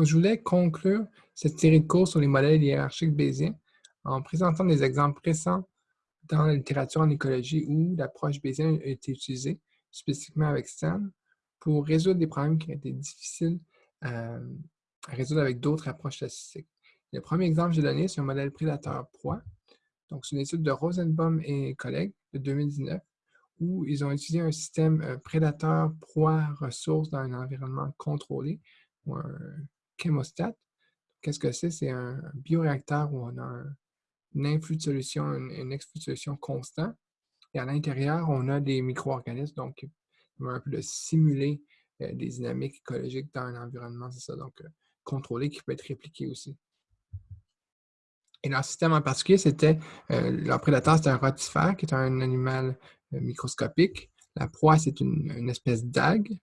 Je voulais conclure cette série de cours sur les modèles hiérarchiques bayésiens en présentant des exemples récents dans la littérature en écologie où l'approche bayésienne a été utilisée, spécifiquement avec Stan, pour résoudre des problèmes qui étaient difficiles à, résoudre avec d'autres approches statistiques. Le premier exemple que j'ai donné, c'est un modèle prédateur-proie. Donc, c'est une étude de Rosenbaum et collègues de 2019 où ils ont utilisé un système euh, prédateur-proie-ressources dans un environnement contrôlé chémostat. Qu'est-ce que c'est? C'est un bioréacteur où on a un, influx de solution, un, exclux de solution constant. Et à l'intérieur, on a des micro-organismes, donc un peu de simuler euh, des dynamiques écologiques dans un environnement, c'est ça, donc euh, contrôlé, qui peut être répliqué aussi. Et leur système en particulier, c'était, euh, leur prédateur, c'était un rotifère, qui est un animal microscopique. La proie, c'est une, espèce d'algue.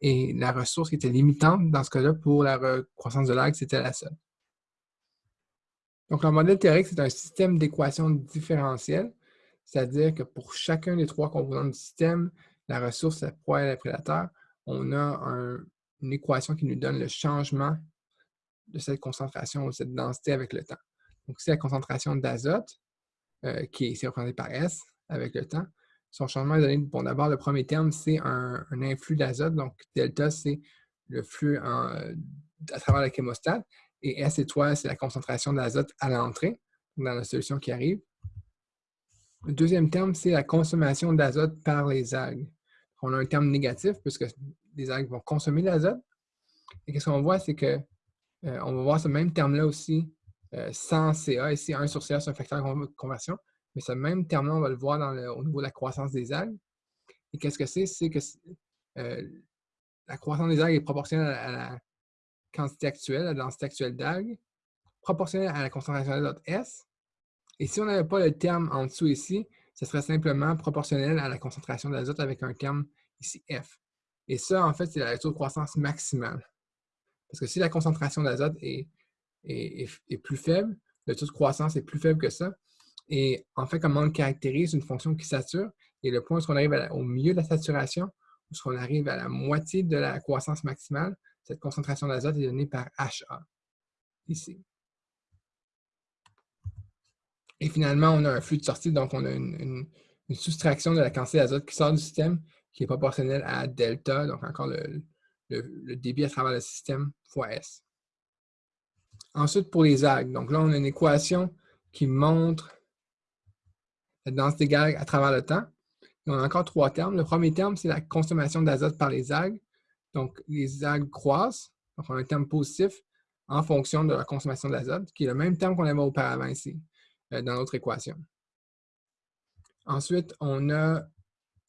Et la ressource qui était limitante dans ce cas-là pour la croissance de l'algue, c'était la seule. Donc, le modèle théorique, c'est un système d'équations différentielles, c'est-à-dire que pour chacun des trois composants du système, la ressource, la proie et le prédateur, on a une équation qui nous donne le changement de cette concentration ou cette densité avec le temps. Donc, c'est la concentration d'azote, euh, qui est représentée par S avec le temps. Son changement est donné, bon, d'abord, le premier terme, c'est un, influx d'azote. Donc, delta, c'est le flux à travers la chémostat. Et S étoile, c'est la concentration d'azote à l'entrée, dans la solution qui arrive. Le deuxième terme, c'est la consommation d'azote par les algues. On a un terme négatif puisque les algues vont consommer l'azote. Et qu'est-ce qu'on voit, c'est que euh, on va voir ce même terme-là aussi euh, sans CA. Ici, 1 sur CA, c'est un facteur de conversion. Mais ce même terme-là, on va le voir au niveau de la croissance des algues. Et qu'est-ce que c'est? C'est que euh, la croissance des algues est proportionnelle à la quantité actuelle, à la densité actuelle d'algues, proportionnelle à la concentration d'azote S. Et si on n'avait pas le terme en dessous ici, ce serait simplement proportionnel à la concentration d'azote avec un terme ici F. Et ça, en fait, c'est la taux de croissance maximale. Parce que si la concentration d'azote est, est, plus faible, le taux de croissance est plus faible que ça. Et en fait, comment on le caractérise? Une fonction qui sature. Et le point où on arrive au milieu de la saturation, où on arrive à la moitié de la croissance maximale, cette concentration d'azote est donnée par HA, ici. Et finalement, on a un flux de sortie, donc on a une, soustraction de la quantité d'azote qui sort du système qui est proportionnelle à delta, donc encore le, débit à travers le système fois S. Ensuite, pour les algues, donc là, on a une équation qui montre la densité d'algues à travers le temps. on a encore trois termes. Le premier terme, c'est la consommation d'azote par les algues. Donc, les algues croissent, donc on a un terme positif en fonction de la consommation d'azote, qui est le même terme qu'on avait auparavant ici. Euh, dans notre équation. Ensuite, on a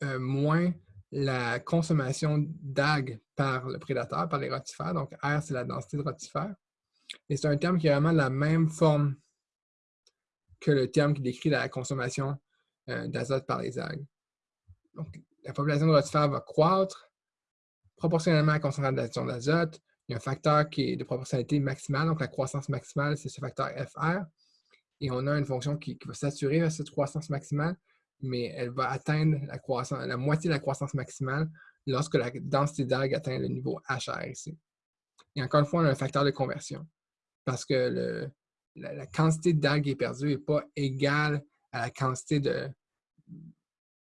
euh, moins la consommation d'algues par le prédateur, par les rotifères. Donc, R, c'est la densité de rotifères. Et c'est un terme qui a vraiment la même forme que le terme qui décrit la consommation d'azote par les algues. Donc, la population de rotifères va croître proportionnellement à la concentration d'azote. Il y a un facteur qui est de proportionnalité maximale, donc la croissance maximale, c'est ce facteur FR et on a une fonction qui, va saturer cette croissance maximale, mais elle va atteindre la, croissance, la moitié de la croissance maximale lorsque la densité d'algues atteint le niveau HR ici. Et encore une fois, on a un facteur de conversion parce que la, quantité d'algues perdue n'est pas égale à la quantité de,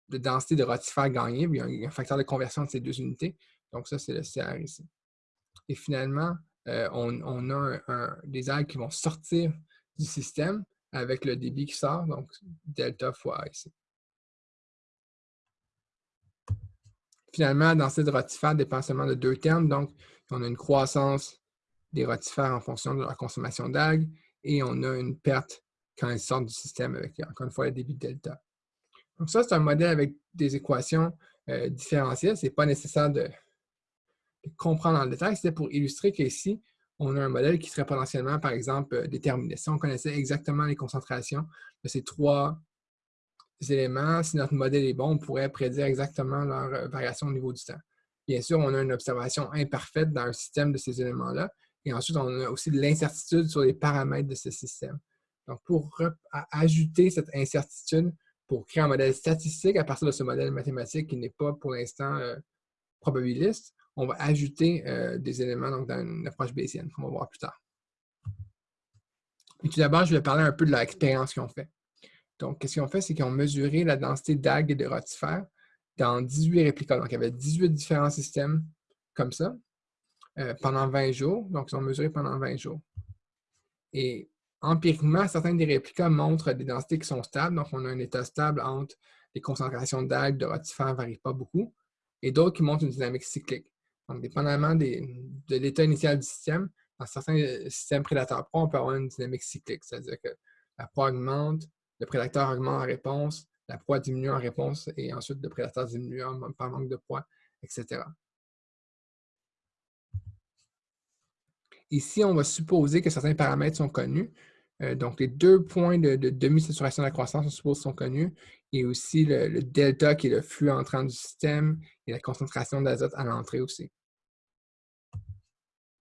densité de rotifères gagnée. Il y a un, facteur de conversion de ces deux unités. Donc, ça, c'est le CR ici. Et finalement, euh, on, a des algues qui vont sortir du système avec le débit qui sort, donc delta fois A ici. Finalement, dans cette rotifère dépend seulement de deux termes, donc on a une croissance des rotifères en fonction de leur consommation d'algues et on a une perte quand ils sortent du système avec, encore une fois, le débit delta. Donc ça, c'est un modèle avec des équations euh, différentielles. Ce n'est pas nécessaire de, de comprendre en détail. C'était pour illustrer qu'ici, on a un modèle qui serait potentiellement, par exemple, euh, déterminé. Si on connaissait exactement les concentrations de ces trois éléments, si notre modèle est bon, on pourrait prédire exactement leur euh, variation au niveau du temps. Bien sûr, on a une observation imparfaite dans le système de ces éléments-là. Et ensuite, on a aussi de l'incertitude sur les paramètres de ce système. Donc, pour ajouter cette incertitude, pour créer un modèle statistique à partir de ce modèle mathématique qui n'est pas pour l'instant euh, probabiliste, on va ajouter euh, des éléments dans une approche bayésienne, qu'on va voir plus tard. Et tout d'abord, je vais parler un peu de l'expérience qu'ils ont fait. Donc, qu'est-ce qu'ils ont fait, c'est qu'ils ont mesuré la densité d'algues et de rotifères dans 18 réplicas. Donc, il y avait 18 différents systèmes comme ça euh, pendant 20 jours. Donc, ils ont mesuré pendant 20 jours. Et empiriquement, certains des réplicas montrent des densités qui sont stables. Donc, on a un état stable entre les concentrations d'algues, de rotifères ne varient pas beaucoup, et d'autres qui montrent une dynamique cyclique. Donc, dépendamment de l'état initial du système, dans certains euh, systèmes prédateurs proies, on peut avoir une dynamique cyclique, c'est-à-dire que la proie augmente, le prédateur augmente en réponse, la proie diminue en réponse, et ensuite le prédateur diminue par manque de proie, etc. Ici, on va supposer que certains paramètres sont connus. Euh, donc, les deux points de, demi-saturation de la croissance, on suppose, sont connus. Et aussi le, delta, qui est le flux entrant du système, et la concentration d'azote à l'entrée aussi.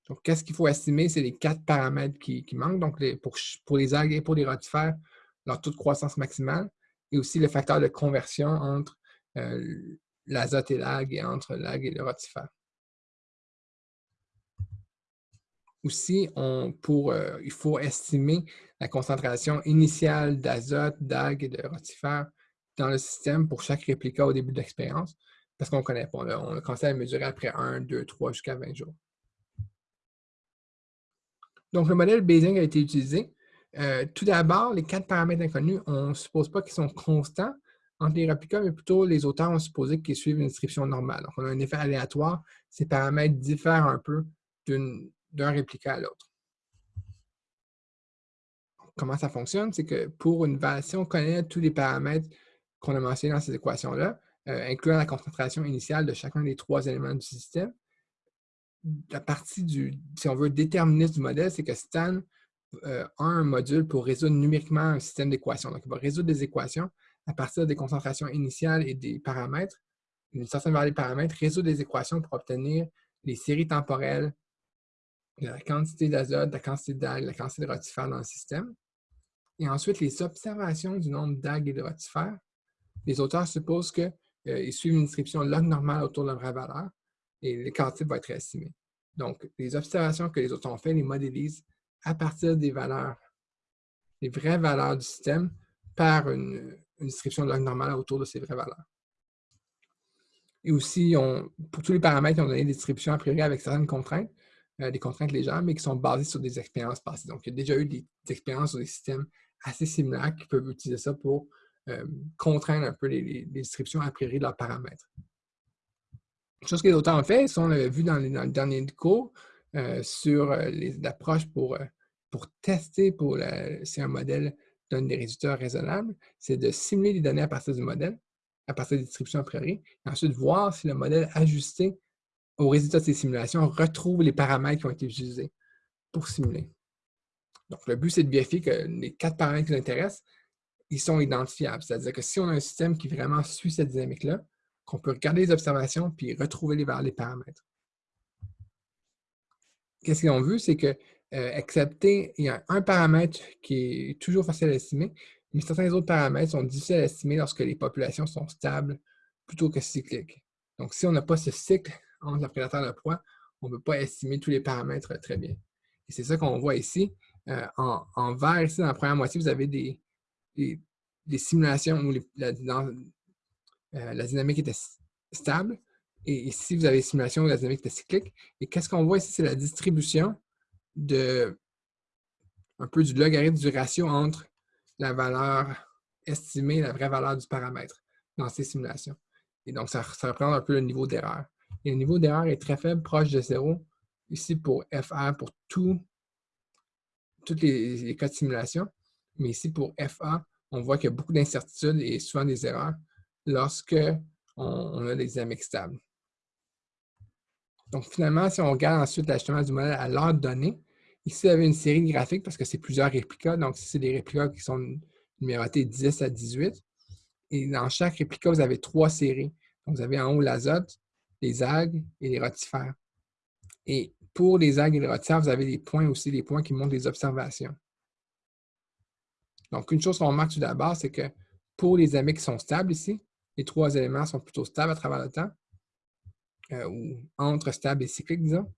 Donc, qu'est-ce qu'il faut estimer? C'est les quatre paramètres qui, manquent. Donc, pour, les algues et pour les rotifères, leur taux de croissance maximale et aussi le facteur de conversion entre euh, l'azote et l'algue et entre l'algue et le rotifère. Aussi, euh, il faut estimer la concentration initiale d'azote, d'algues et de rotifères dans le système pour chaque réplica au début de l'expérience, parce qu'on ne connaît pas. on a commencé à mesurer après 1, 2, 3 jusqu'à 20 jours. Donc, le modèle Bayesian a été utilisé. Euh, tout d'abord, les quatre paramètres inconnus, on ne suppose pas qu'ils sont constants entre les réplicas, mais plutôt les auteurs ont supposé qu'ils suivent une description normale. Donc, on a un effet aléatoire. Ces paramètres diffèrent un peu d'un réplica à l'autre. Comment ça fonctionne? C'est que pour une validation, on connaît tous les paramètres qu'on a mentionnés dans ces équations-là, euh, incluant la concentration initiale de chacun des trois éléments du système la partie du, si on veut, déterministe du modèle, c'est que Stan euh, a un module pour résoudre numériquement un système d'équations. Donc, il va résoudre des équations à partir des concentrations initiales et des paramètres, une certaine variété de paramètres, résoudre des équations pour obtenir les séries temporelles la quantité d'azote, la quantité d'algues, la quantité de rotifères dans le système. Et ensuite, les observations du nombre d'algues et de rotifères. Les auteurs supposent qu'ils euh, suivent une description log normale autour de vraie valeur et l'écart type va être estimé. Donc, les observations que les autres ont fait, les modélisent à partir des valeurs, les vraies valeurs du système par une, description de log normale autour de ces vraies valeurs. Et aussi, pour tous les paramètres, ils ont donné des distributions a priori avec certaines contraintes, euh, des contraintes légères, mais qui sont basées sur des expériences passées. Donc, il y a déjà eu des, expériences sur des systèmes assez similaires qui peuvent utiliser ça pour euh, contraindre un peu les, distributions a priori de leurs paramètres chose que les auteurs ont fait, on l'a vu dans, le dernier cours, euh, sur l'approche pour, pour tester pour si un modèle donne des résultats raisonnables, c'est de simuler les données à partir du modèle, à partir des distributions a priori, et ensuite voir si le modèle ajusté aux résultats de ces simulations retrouve les paramètres qui ont été utilisés pour simuler. Donc, le but, c'est de vérifier que les quatre paramètres qui nous intéressent, ils sont identifiables. C'est-à-dire que si on a un système qui vraiment suit cette dynamique-là, qu'on peut regarder les observations puis retrouver les valeurs des paramètres. Qu'est-ce qu'ils ont vu? C'est que, euh, il y a un paramètre qui est toujours facile à estimer, mais certains autres paramètres sont difficiles à estimer lorsque les populations sont stables plutôt que cycliques. Donc, si on n'a pas ce cycle entre le prédateur et la proie, on ne peut pas estimer tous les paramètres très bien. Et c'est ça qu'on voit ici. Euh, en, vert, ici, dans la première moitié, vous avez des, simulations où la, euh, la dynamique était stable. Et ici, vous avez simulation où la dynamique était cyclique. Et qu'est-ce qu'on voit ici? C'est la distribution de un peu du logarithme du ratio entre la valeur estimée et la vraie valeur du paramètre dans ces simulations. Et donc, ça, représente un peu le niveau d'erreur. Et le niveau d'erreur est très faible, proche de zéro, ici pour FR, pour tous les, les, cas de simulation. Mais ici, pour FA, on voit qu'il y a beaucoup d'incertitudes et souvent des erreurs lorsque on, a des dynamiques stables. Donc, finalement, si on regarde ensuite l'ajustement du modèle à l'heure donnée, ici, vous avez une série graphique parce que c'est plusieurs réplicas. Donc, c'est des réplicas qui sont numérotés 10 à 18. Et dans chaque réplica, vous avez trois séries. Donc, vous avez en haut l'azote, les algues et les rotifères. Et pour les algues et les rotifères, vous avez des points aussi, des points qui montrent des observations. Donc, une chose qu'on remarque tout d'abord, c'est que pour les amis qui sont stables ici, les trois éléments sont plutôt stables à travers le temps. euh, ou entre stable et cyclique, disons,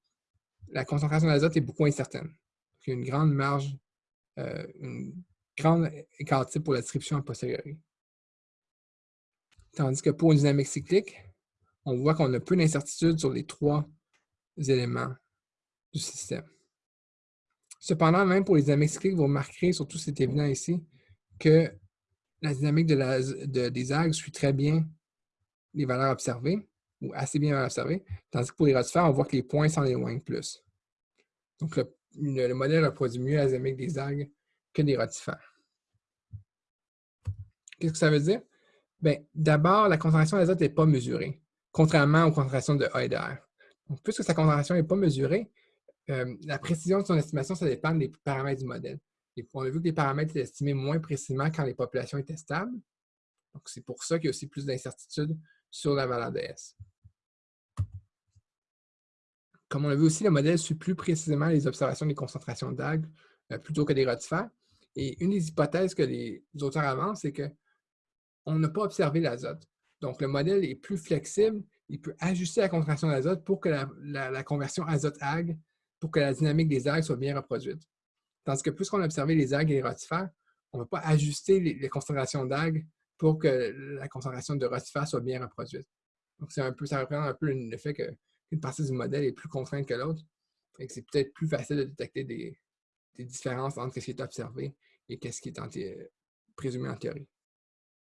la concentration d'azote est beaucoup incertaine. Il y a une grande marge, euh, une grande écart pour la description a posteriori. Tandis que pour une dynamique cyclique, on voit qu'on a peu d'incertitude sur les trois éléments du système. Cependant, même pour les dynamiques cycliques, vous remarquerez, surtout c'est évident ici, que la dynamique de des algues suit très bien les valeurs observées, ou assez bien observées, tandis que pour les rotifères, on voit que les points s'en éloignent plus. Donc, le, modèle reproduit mieux la dynamique des algues que des rotifères. Qu'est-ce que ça veut dire? Bien, d'abord, la concentration d'azote n'est pas mesurée, contrairement aux concentrations de A et de R. Puisque sa concentration n'est pas mesurée, euh, la précision de son estimation, ça dépend des paramètres du modèle. On a vu que les paramètres étaient estimés moins précisément quand les populations étaient stables. Donc, c'est pour ça qu'il y a aussi plus d'incertitude sur la valeur de S. Comme on l'a vu aussi, le modèle suit plus précisément les observations des concentrations d'algues euh, plutôt que des rotifères. Et une des hypothèses que les auteurs avancent, c'est qu'on n'a pas observé l'azote. Donc, le modèle est plus flexible, il peut ajuster la concentration d'azote pour que la, conversion azote-algue, pour que la dynamique des algues soit bien reproduite. Tandis que plus qu'on a observé les algues et les rotifères, on ne va pas ajuster les, concentrations d'algues pour que la concentration de rotifères soit bien reproduite. Donc, un peu, ça représente un peu le fait qu'une partie du modèle est plus contrainte que l'autre. et c'est peut-être plus facile de détecter des, différences entre ce qui est observé et ce qui est présumé en théorie.